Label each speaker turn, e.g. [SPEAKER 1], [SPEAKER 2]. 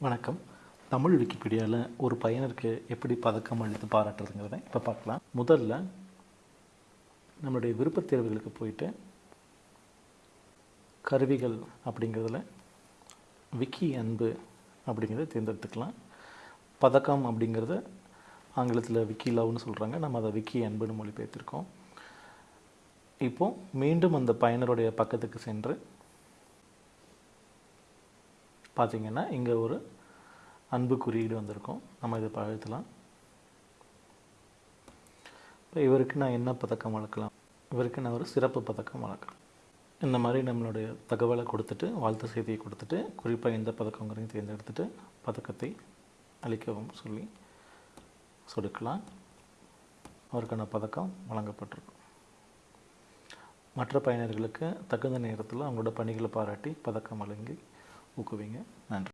[SPEAKER 1] வணக்கம். தமிழ் விக்கிபீடியாவில் ஒரு பையனருக்கு எப்படி பதக்கம் அளித்து பாராட்டுறதுங்கிறத இப்போ பார்க்கலாம். முதல்ல நம்மளுடைய விருப்பத் தேர்வுகளுக்கு போயிட்டு கருவிகள் அப்படிங்கிறதுல விக்கி அன்பு அப்படிங்கிறத தேர்ந்தெடுத்துக்கலாம். பதக்கம் அப்படிங்கிறத ஆங்கிலத்தில் விக்கி லவ்னு சொல்கிறாங்க நம்ம அதை விக்கி அன்புன்னு மொழிபெயர்த்திருக்கோம். இப்போது மீண்டும் அந்த பயனருடைய பக்கத்துக்கு சென்று பார்த்தீங்கன்னா இங்கே ஒரு அன்பு குறியீடு வந்திருக்கும். நம்ம இதை பழத்தலாம் இப்போ இவருக்கு நான் என்ன பதக்கம் வளர்க்கலாம் இவருக்கு நான் ஒரு சிறப்பு பதக்கம் வளர்க்கலாம் இந்த மாதிரி நம்மளுடைய தகவலை கொடுத்துட்டு வாழ்த்து செய்தியை கொடுத்துட்டு குறிப்பாக எந்த பதக்கங்கிறதையும் தேர்ந்தெடுத்துட்டு பதக்கத்தை அளிக்கவும் சொல்லி சொடுக்கலாம். அவருக்கான பதக்கம் வழங்கப்பட்டிருக்கும். மற்ற பயனர்களுக்கு தகுந்த நேரத்தில் அவங்களோட பணிகளை பாராட்டி பதக்கம் வழங்கி ஊக்குவிங்க. நன்றி.